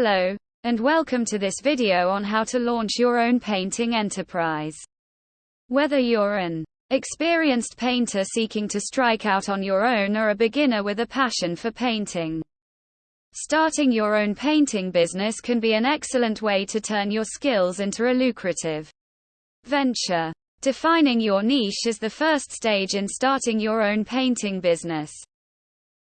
Hello, and welcome to this video on how to launch your own painting enterprise. Whether you're an experienced painter seeking to strike out on your own or a beginner with a passion for painting, starting your own painting business can be an excellent way to turn your skills into a lucrative venture. Defining your niche is the first stage in starting your own painting business.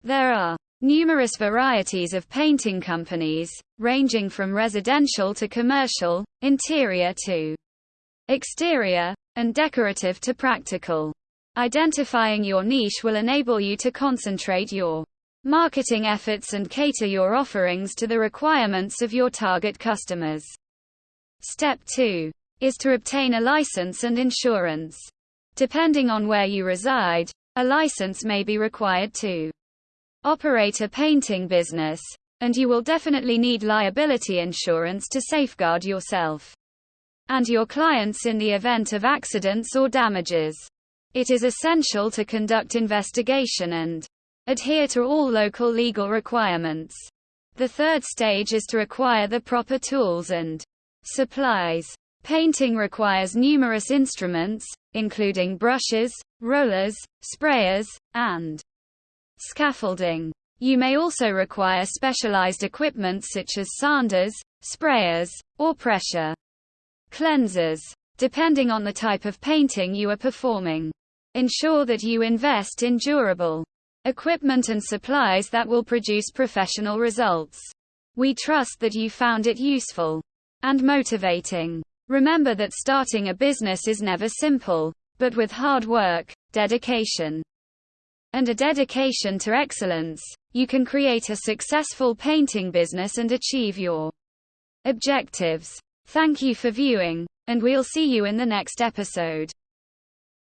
There are numerous varieties of painting companies, ranging from residential to commercial, interior to exterior, and decorative to practical. Identifying your niche will enable you to concentrate your marketing efforts and cater your offerings to the requirements of your target customers. Step 2 is to obtain a license and insurance. Depending on where you reside, a license may be required to operate a painting business, and you will definitely need liability insurance to safeguard yourself and your clients in the event of accidents or damages. It is essential to conduct investigation and adhere to all local legal requirements. The third stage is to acquire the proper tools and supplies. Painting requires numerous instruments, including brushes, rollers, sprayers, and scaffolding. You may also require specialized equipment such as sanders, sprayers, or pressure cleansers, depending on the type of painting you are performing. Ensure that you invest in durable equipment and supplies that will produce professional results. We trust that you found it useful and motivating. Remember that starting a business is never simple, but with hard work, dedication, and a dedication to excellence, you can create a successful painting business and achieve your objectives. Thank you for viewing, and we'll see you in the next episode.